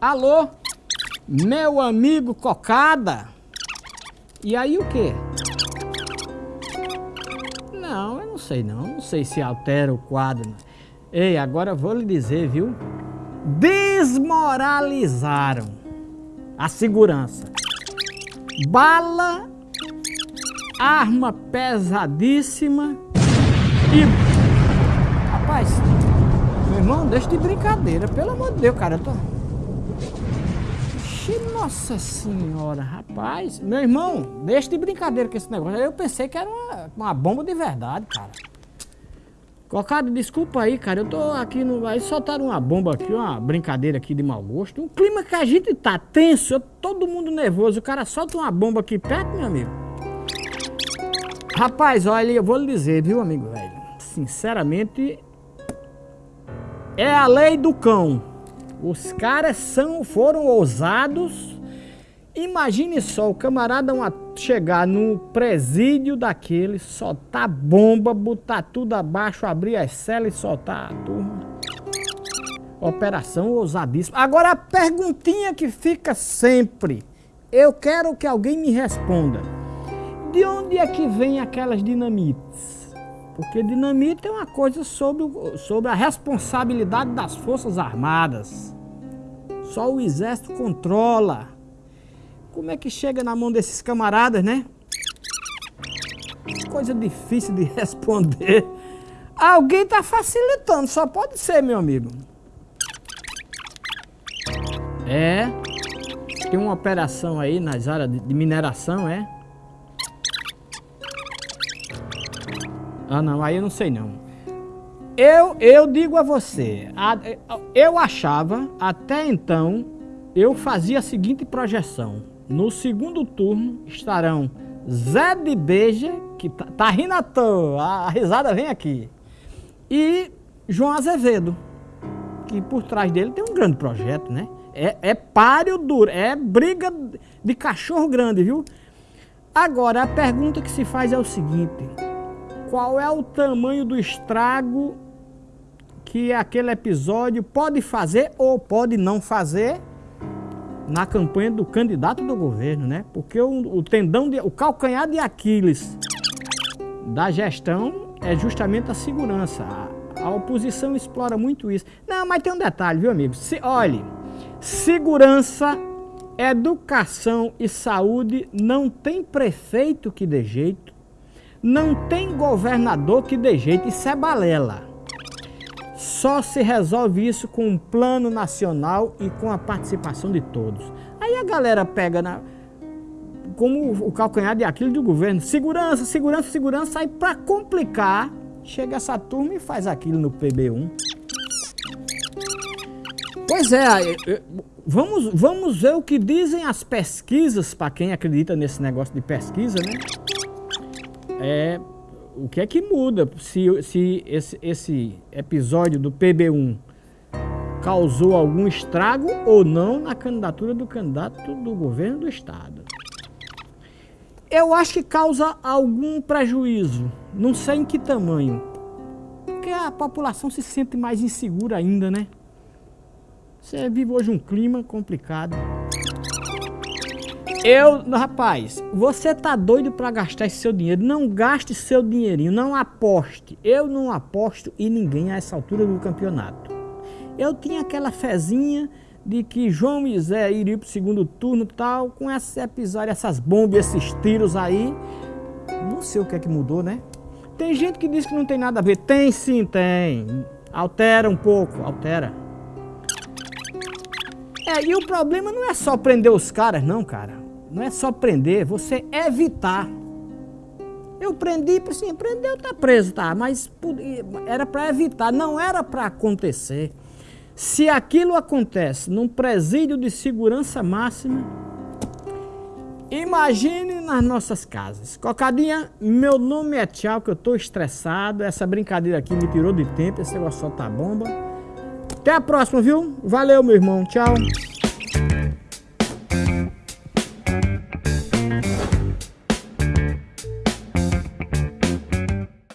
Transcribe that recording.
Alô? Meu amigo Cocada? E aí o quê? Não, eu não sei não. Não sei se altera o quadro. Ei, agora vou lhe dizer, viu? Desmoralizaram a segurança. Bala, arma pesadíssima e... Rapaz, meu irmão, deixa de brincadeira. Pelo amor de Deus, cara. Eu tô... Nossa senhora, rapaz. Meu irmão, deixa de brincadeira com esse negócio. Eu pensei que era uma, uma bomba de verdade, cara. Cocado, desculpa aí, cara. Eu tô aqui no. Aí soltaram uma bomba aqui, uma brincadeira aqui de mau gosto. Um clima que a gente tá tenso, todo mundo nervoso. O cara solta uma bomba aqui perto, meu amigo. Rapaz, olha, eu vou lhe dizer, viu, amigo velho? Sinceramente, é a lei do cão. Os caras são, foram ousados. Imagine só o camarada chegar no presídio daquele, soltar bomba, botar tudo abaixo, abrir as celas e soltar a turma. Operação ousadíssima. Agora a perguntinha que fica sempre. Eu quero que alguém me responda. De onde é que vem aquelas dinamites? Porque dinamite é uma coisa sobre, sobre a responsabilidade das Forças Armadas. Só o exército controla. Como é que chega na mão desses camaradas, né? Coisa difícil de responder. Alguém está facilitando, só pode ser, meu amigo. É. Tem uma operação aí nas áreas de mineração, é? Ah, não, aí eu não sei não. Eu, eu digo a você, eu achava, até então, eu fazia a seguinte projeção. No segundo turno estarão Zé de Beija, que tá, tá rindo à toa, a risada vem aqui, e João Azevedo, que por trás dele tem um grande projeto, né? É, é páreo duro, é briga de cachorro grande, viu? Agora, a pergunta que se faz é o seguinte, qual é o tamanho do estrago que aquele episódio pode fazer ou pode não fazer na campanha do candidato do governo, né? Porque o, o tendão, de, o calcanhar de Aquiles da gestão é justamente a segurança. A, a, oposição explora muito isso. Não, mas tem um detalhe, viu, amigo? Se, olhe, segurança, educação e saúde não tem prefeito que dê jeito, não tem governador que dê jeito, isso é balela. Só se resolve isso com um plano nacional e com a participação de todos. Aí a galera pega na, como o calcanhar de aquilo do governo, segurança, segurança, segurança, aí para complicar, chega essa turma e faz aquilo no PB1. Pois é, vamos, vamos ver o que dizem as pesquisas, para quem acredita nesse negócio de pesquisa, né? É, o que é que muda se, se esse, esse episódio do PB1 causou algum estrago ou não na candidatura do candidato do governo do estado. Eu acho que causa algum prejuízo, não sei em que tamanho, porque a população se sente mais insegura ainda, né? Você vive hoje um clima complicado. Eu, rapaz, você tá doido para gastar esse seu dinheiro. Não gaste seu dinheirinho, não aposte. Eu não aposto em ninguém a essa altura do campeonato. Eu tinha aquela fezinha de que João e Zé iriam pro segundo turno tal, com esse episódio, essas bombas, esses tiros aí. Não sei o que é que mudou, né? Tem gente que diz que não tem nada a ver. Tem sim, tem. Altera um pouco, altera. É, e o problema não é só prender os caras, não, cara não é só prender, você evitar. Eu prendi, assim, prendeu, tá preso, tá, mas era para evitar, não era para acontecer. Se aquilo acontece num presídio de segurança máxima, imagine nas nossas casas. Cocadinha, meu nome é Tchau, que eu tô estressado, essa brincadeira aqui me tirou de tempo, esse negócio só tá bomba. Até a próxima, viu? Valeu, meu irmão, tchau.